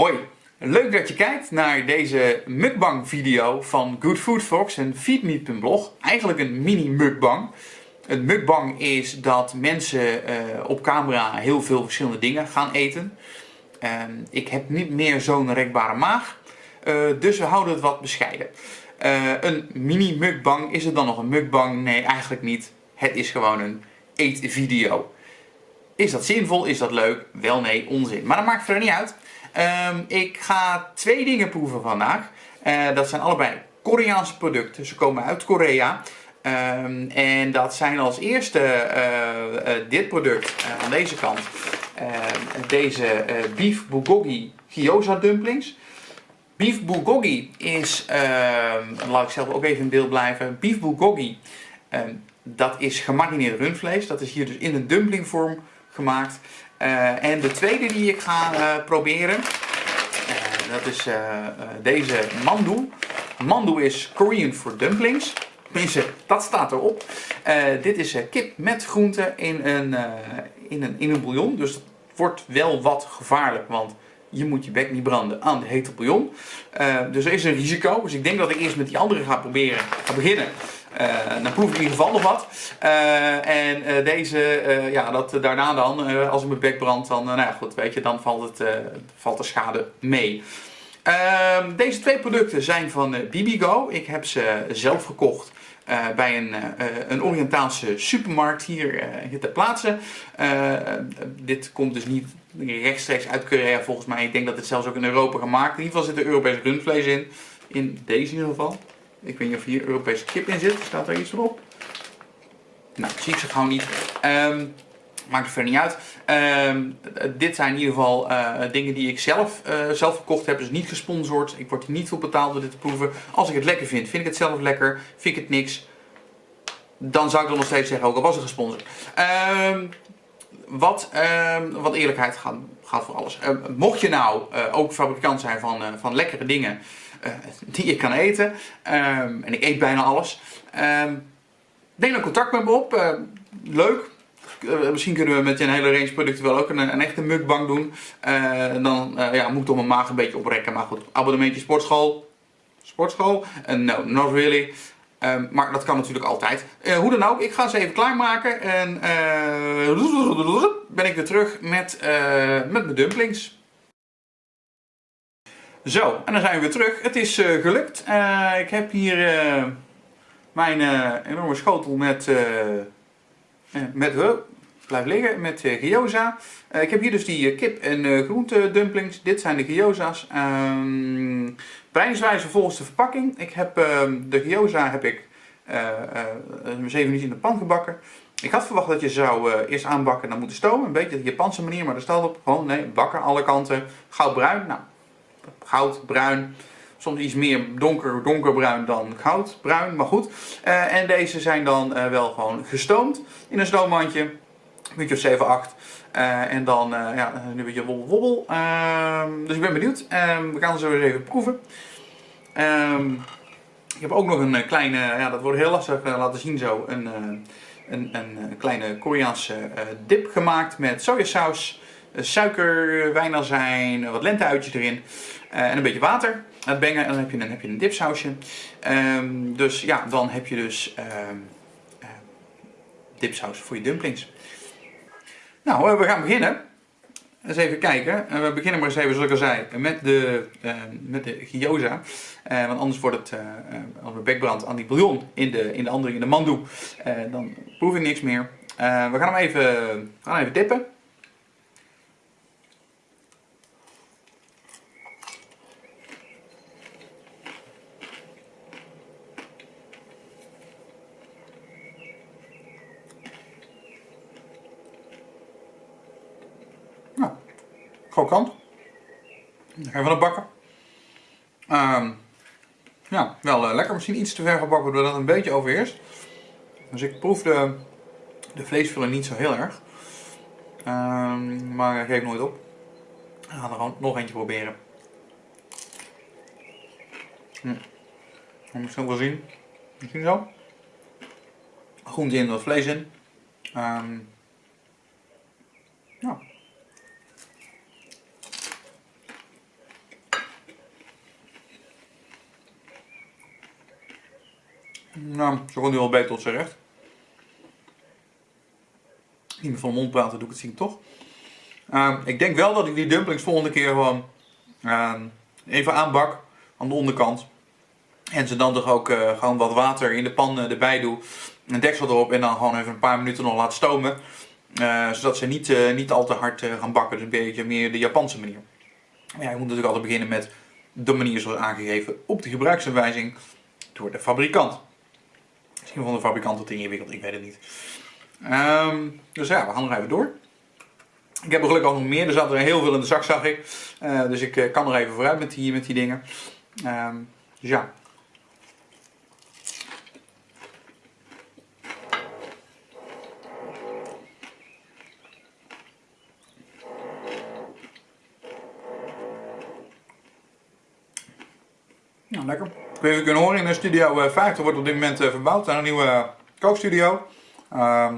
Hoi, leuk dat je kijkt naar deze mukbang video van Good Food Fox en feedme.blog. Eigenlijk een mini mukbang. Een mukbang is dat mensen uh, op camera heel veel verschillende dingen gaan eten. Uh, ik heb niet meer zo'n rekbare maag, uh, dus we houden het wat bescheiden. Uh, een mini mukbang, is het dan nog een mukbang? Nee, eigenlijk niet. Het is gewoon een eetvideo. Is dat zinvol? Is dat leuk? Wel nee, onzin. Maar dat maakt verder niet uit. Um, ik ga twee dingen proeven vandaag. Uh, dat zijn allebei Koreaanse producten. Ze komen uit Korea. Um, en dat zijn als eerste uh, uh, dit product aan deze kant. Ehm, deze beef bulgogi gyoza dumplings. Beef bulgogi is, laat ik zelf ook even in beeld blijven. Beef bulgogi, dat is gemarineerd rundvlees. Dat is hier dus in een dumplingvorm gemaakt. Uh, en de tweede die ik ga uh, proberen, uh, dat is deze mandu. Mandu is Korean for dumplings. Tenminste, dat staat erop. dit is kip met groenten in een, in, een, in een bouillon. Dus het wordt wel wat gevaarlijk, want je moet je bek niet branden aan de hete bouillon. dus er is een risico. Dus ik denk dat ik eerst met die andere ga proberen, ga beginnen. Uh, dan proef ik in ieder geval nog wat. Uh, en uh, deze, ja, dat, daarna dan, als ik mijn bek brand, dan, nou ja, goed, weet je, dan valt, het, valt de schade mee. Ehm, deze twee producten zijn van Bibigo. Ik heb ze zelf gekocht. bij een, een Oriëntaalse supermarkt hier, hier ter plaatse. dit komt dus niet rechtstreeks uit Korea volgens mij. Ik denk dat het zelfs ook in Europa gemaakt. In ieder geval zit er Europees rundvlees in. In deze in ieder geval. Ik weet niet of hier Europese kip in zit. Staat er iets op? Nou, zie ik ze gewoon niet. Um, maakt er verder niet uit. Um, dit zijn in ieder geval uh, dingen die ik zelf, uh, zelf gekocht heb. Dus niet gesponsord. Ik word hier niet voor betaald door dit te proeven. Als ik het lekker vind, vind ik het zelf lekker. Vind ik het niks. Dan zou ik dan nog steeds zeggen, ook al was het gesponsord. Um, wat, wat eerlijkheid gaat, gaat voor alles. mocht je nou uh, ook fabrikant zijn van, van lekkere dingen uh, die je kan eten. Um, en ik eet bijna alles. Um, neem dan contact met me op. Uh, leuk. Uh, misschien kunnen we met een hele range producten wel ook een, een echte mukbang doen. dan ja, moet ik toch mijn maag een beetje oprekken. Maar goed, abonnementje sportschool. Sportschool? no, not really. Um, maar dat kan natuurlijk altijd. Hoe dan ook, ik ga ze even klaarmaken. En ben ik weer terug met, met mijn dumplings. Zo, en dan zijn we weer terug. Het is uh, gelukt. Uh, ik heb hier uh, mijn enorme schotel met, met blijf liggen, met gyoza. ik heb hier dus die kip en groente dumplings. Dit zijn de gyoza's. Breidingswijze volgens de verpakking. Ik heb ehm, de gyoza heb ik 7 minuten in de pan gebakken. Ik had verwacht dat je zou eerst aanbakken en dan moeten stomen. Een beetje de Japanse manier, maar er staat op gewoon nee, bakken alle kanten. Goudbruin. Nou, goud, bruin. Soms iets meer donker, donkerbruin dan goudbruin, maar goed. Uh, en deze zijn dan uh, wel gewoon gestoomd in een stoommandje. Een beetje of 7, 8. Uh, en dan ja, een beetje wobbel wobbel. Ehm, dus ik ben benieuwd. Ehm, we gaan ze weer even proeven. Um, ik heb ook nog een kleine, ja dat wordt heel lastig laten zien zo, een, een, een, kleine Koreaanse dip gemaakt met sojasaus. Eh, suiker, wijnazijn, wat lenteuitjes erin eh, en een beetje water. Het bengen en dan heb je, dan heb je een dipsausje. Um, dus ja, dan heb je dus uh, dipsaus voor je dumplings. Nou, we gaan beginnen. Eens even kijken. We beginnen maar eens even, zoals ik al zei, met de, uh, met de gyoza. Want anders wordt het, uh, als we bekbrand aan die bouillon in de, in de andere, in de mandu, dan proef ik niks meer. we gaan hem even, gaan even dippen. Krokant. Even van bakken. Um, ja, wel uh, lekker. Misschien iets te ver gebakken, waardoor dat een beetje overheerst. Dus ik proef de, de vleesvulling niet zo heel erg. Um, maar geef nooit op. Ik ga er gewoon nog eentje proberen. Hm. Misschien wel zien. Misschien zo. Groente in, wat vlees in. Um, ja. Nou, ze gewoon nu wel beter tot zijn recht. Niet meer van de mond praten, doe ik het zien toch. Ehm, ik denk wel dat ik die dumplings volgende keer gewoon ehm, even aanbak aan de onderkant. En ze dan toch ook uh, gewoon wat water in de pan uh, erbij doe. Een deksel erop en dan gewoon even een paar minuten nog laat stomen. Uh, zodat ze niet, niet al te hard gaan bakken. Dus een beetje meer de Japanse manier. Maar ja, je moet natuurlijk altijd beginnen met de manier zoals aangegeven op de gebruiksaanwijzing door de fabrikant. Misschien vond de fabrikant het ingewikkeld, ik weet het niet. Um, dus ja, we gaan nog even door. Ik heb er gelukkig ook nog meer, er zat er heel veel in de zak zag ik. Uh, dus ik uh, kan er even vooruit met die, met die dingen. Um, dus ja. Nou, lekker. Of je kunnen horen in de studio 50 wordt op dit moment uh, verbouwd aan een nieuwe kookstudio. Uh,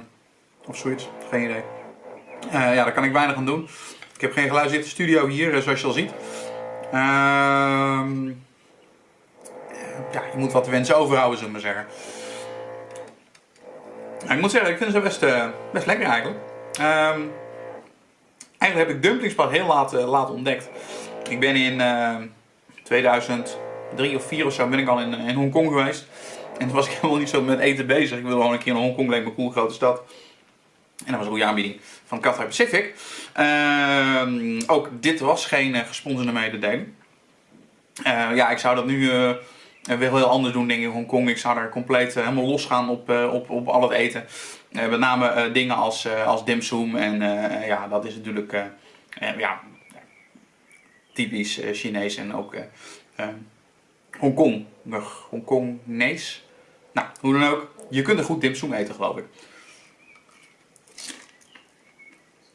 of zoiets, geen idee. Ja, daar kan ik weinig aan doen. Ik heb geen geluid studio hier, eh, zoals je al ziet. Ehm, ja, je moet wat wensen overhouden, zullen we maar zeggen. Nou, ik moet zeggen, ik vind ze best, best lekker eigenlijk. Ehm, eigenlijk heb ik dumplings pas heel laat, laat ontdekt. Ik ben in 2003 of 4 of zo ben ik al in, in Hongkong geweest. En toen was ik helemaal niet zo met eten bezig. Ik wilde gewoon een keer naar Hongkong, leek me een cool grote stad. En dat was een goede aanbieding van Cathay Pacific. Uh, ook dit was geen uh, gesponsorde mededeling. Uh, ja, ik zou dat nu uh, wel heel anders doen, denk ik, in Hongkong. Ik zou er compleet helemaal losgaan op, op, op al het eten. met name dingen als, als dimsum. En ja, dat is natuurlijk ja, typisch Chinees en ook Hongkong. Hongkongnees. Nou, hoe dan ook. Je kunt er goed dimsum eten, geloof ik.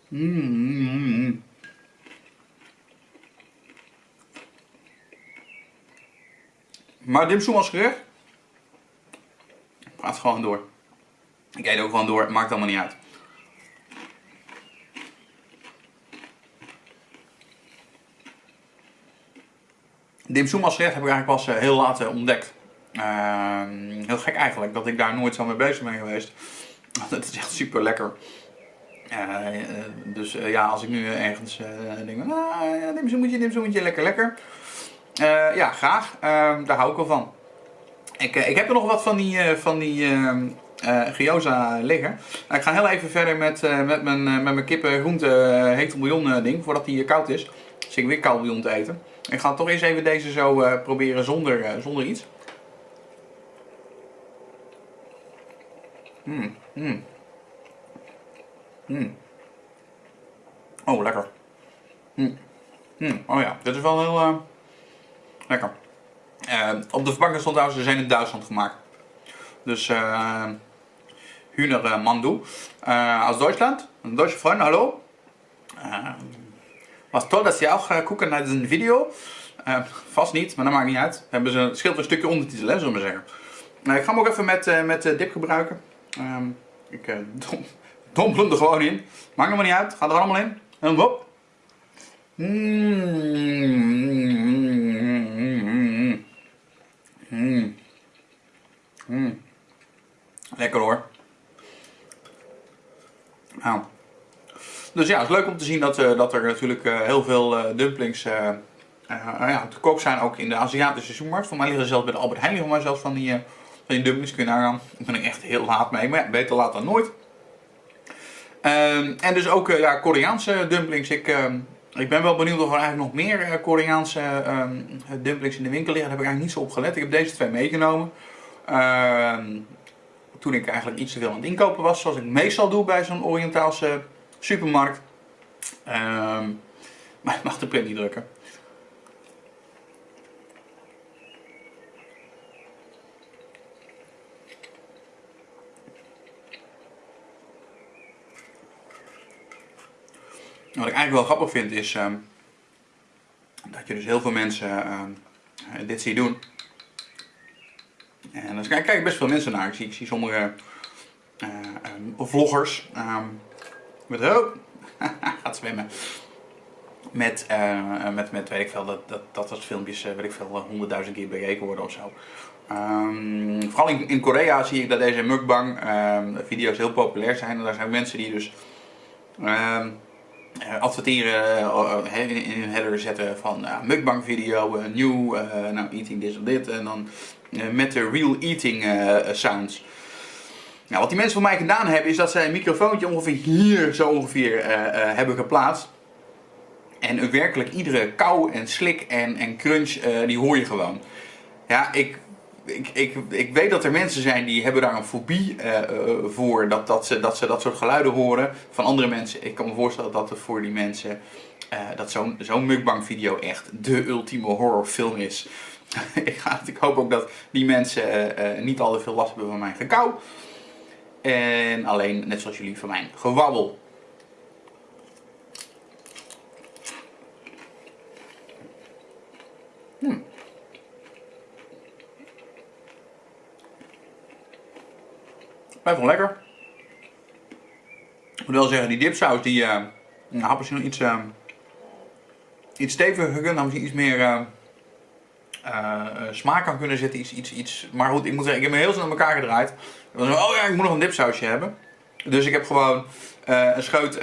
Mm, Maar dimsum als gerecht? Gaat gewoon door. Ik eet ook gewoon door, maakt allemaal niet uit. Dimsum als gerecht heb ik eigenlijk pas eh, heel laat eh, ontdekt. Uh, heel gek eigenlijk, dat ik daar nooit zo mee bezig ben geweest. Het is echt super lekker. Uh, dus uh, ja, als ik nu ergens denk, nou, ja, zo'n moetje, lekker, lekker. ja, graag. Ehm, daar hou ik wel van. Ik, ik heb er nog wat van die, van die ehm, gyoza liggen. ik ga heel even verder met, met mijn, met mijn kippen groente hete bouillon ding, voordat die koud is. Dus ik weer koud bouillon te eten. Ik ga toch eens even deze zo proberen zonder, zonder iets. Mm, mm. Mm. Oh, lekker. Mm. Mm. Oh ja, dit is wel heel uh, lekker. Op de verpakking stond trouwens, ze zijn in Duitsland gemaakt. Dus uh, Hühner Mandu. aus Deutschland. Deutsche Freunde, hallo. Was toll dat ze ook gucken naar deze video. vast niet, maar dat maakt niet uit. Hebben ze, het scheelt een stukje ondertitel, zullen we zeggen. ik ga hem ook even met, met dip gebruiken. Um, ik dom, dompelen er gewoon in. Maakt nog maar niet uit. Gaat er allemaal in. En hop. Lekker hoor. Nou. Dus ja, het is leuk om te zien dat, uh, dat er natuurlijk uh, heel veel uh, dumplings ja, te koop zijn, ook in de Aziatische supermarkt. Voor mij liggen ze zelfs bij de Albert Heijn liggen maar zelfs van die, van die dumplings. Kun je nagaan. Daar ben ik echt heel laat mee, maar ja, beter laat dan nooit. Ehm, en dus ook ja, Koreaanse dumplings. Ik, ehm, ik ben wel benieuwd of er eigenlijk nog meer Koreaanse ehm, dumplings in de winkel liggen. Daar heb ik eigenlijk niet zo op gelet. Ik heb deze twee meegenomen. toen ik eigenlijk iets te veel aan het inkopen was. Zoals ik meestal doe bij zo'n Oriëntaalse supermarkt. maar ik mag de print niet drukken. Wat ik eigenlijk wel grappig vind is uh, dat je dus heel veel mensen uh, dit ziet doen. En dan kijk ik best veel mensen naar. Ik zie, sommige uh, vloggers met oh, gaat zwemmen. Met, met, met weet ik veel, dat, dat, dat als filmpjes weet ik veel, honderdduizend keer bekeken worden of zo. Ehm, vooral in, in, Korea zie ik dat deze mukbang ehm, video's heel populair zijn. En daar zijn mensen die dus ehm, adverteren, in, hun header zetten van uh, mukbang video, nieuw, nou eating this of dit. En dan met de real eating sounds. Nou, wat die mensen voor mij gedaan hebben is dat zij een microfoontje ongeveer hier zo ongeveer hebben geplaatst. En werkelijk iedere kou en slik en, en crunch, die hoor je gewoon. Ja, ik ik, ik, ik weet dat er mensen zijn die hebben daar een fobie voor dat, dat, ze, dat ze dat soort geluiden horen van andere mensen. Ik kan me voorstellen dat het voor die mensen, dat zo'n zo'n mukbang video echt de ultieme horrorfilm is. ik, ga, ik hoop ook dat die mensen niet al te veel last hebben van mijn gekauw. En alleen, net zoals jullie, van mijn gewabbel. Hmm. Blijft lekker. Ik moet wel zeggen, die dipsaus die uh, had misschien nog iets, uh, iets steviger gekund. Had misschien iets meer uh, smaak aan kunnen zetten. Iets, iets, iets. Maar goed, ik moet zeggen, ik heb me heel snel aan elkaar gedraaid. Was, oh ja, ik moet nog een dipsausje hebben. Dus ik heb gewoon een scheut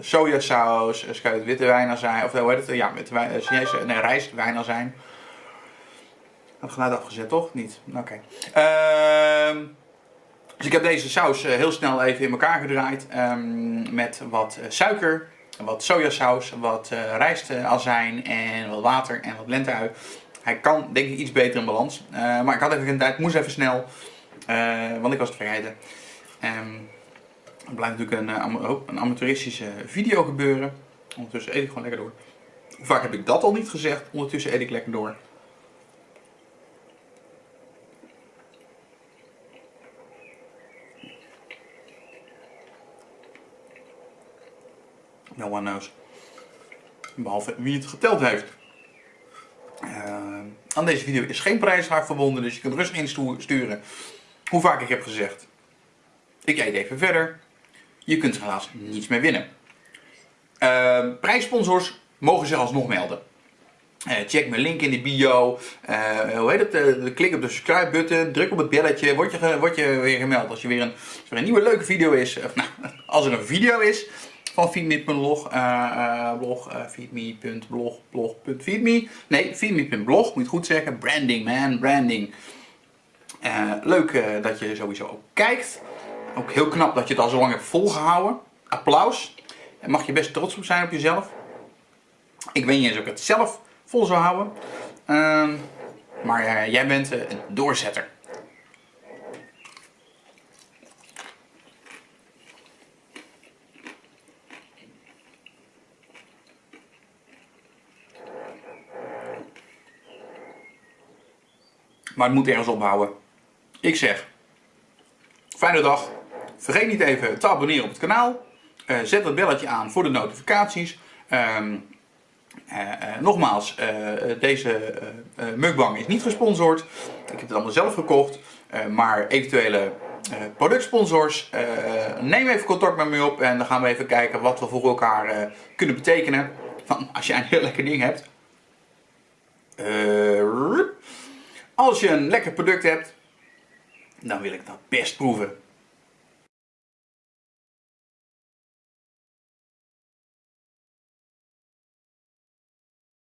sojasaus, een scheut witte wijnazijn, of hoe heet het? Ja, witte wijn, Chinese, nee, rijst wijnazijn het geluid afgezet, toch? Niet? Oké. Ehm, dus ik heb deze saus eh, heel snel even in elkaar gedraaid. Um, met wat eh, suiker, wat sojasaus, wat uh, rijstazijn en wat water en wat lenteui. Hij kan denk ik iets beter in balans. Uh, maar ik had even geen tijd, moest even snel. want ik was het vergeten. Um, het blijft natuurlijk een, oh, een amateuristische video gebeuren. Ondertussen eet ik gewoon lekker door. Hoe vaak heb ik dat al niet gezegd? Ondertussen eet ik lekker door. No one knows. Behalve wie het geteld heeft. Uh, aan deze video is geen prijsvraag verbonden, dus je kunt rustig insturen hoe vaak ik heb gezegd. Ik eet even verder. Je kunt helaas niets meer winnen. Uh, prijssponsors mogen zich alsnog melden. Uh, check mijn link in de bio. Uh, hoe heet het? Klik op de subscribe button. Druk op het belletje. Word je, word je weer gemeld als, je weer een, een nieuwe leuke video is. Of, nou, als er een video is van feedme.blog, uh, blog, uh, feedme.blog, blog.feedme. Nee, feedme.blog, moet je goed zeggen. Branding man, branding. Leuk dat je sowieso ook kijkt. Ook heel knap dat je het al zo lang hebt volgehouden. Applaus. En mag je best trots op zijn op jezelf. Ik weet niet eens of ik het zelf vol zou houden. Uh, maar jij bent een doorzetter. Maar het moet ergens ophouden. Ik zeg, fijne dag. Vergeet niet even te abonneren op het kanaal. Uh, zet het belletje aan voor de notificaties. Uh, uh, nogmaals, deze mukbang is niet gesponsord. Ik heb het allemaal zelf gekocht. maar eventuele productsponsors, neem even contact met me op. En dan gaan we even kijken wat we voor elkaar kunnen betekenen. Van, als jij een heel lekker ding hebt. Als je een lekker product hebt, dan wil ik dat best proeven.